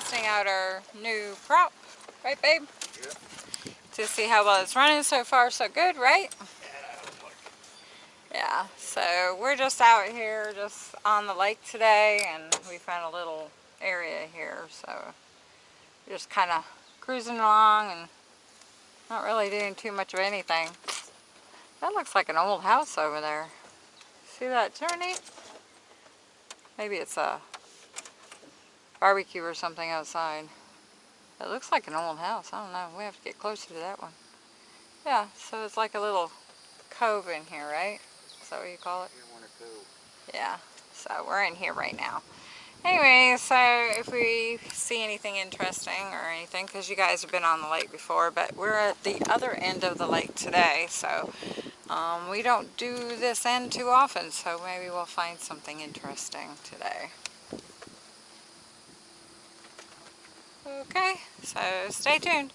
testing out our new prop, right babe? Yep. To see how well it's running so far, so good, right? Yeah, so we're just out here, just on the lake today, and we found a little area here, so just kind of cruising along and not really doing too much of anything. That looks like an old house over there. See that journey? Maybe it's a barbecue or something outside. It looks like an old house. I don't know. We have to get closer to that one. Yeah, so it's like a little cove in here, right? Is that what you call it? Yeah, so we're in here right now. Anyway, so if we see anything interesting or anything, because you guys have been on the lake before, but we're at the other end of the lake today, so um, we don't do this end too often, so maybe we'll find something interesting today. Okay, so stay tuned.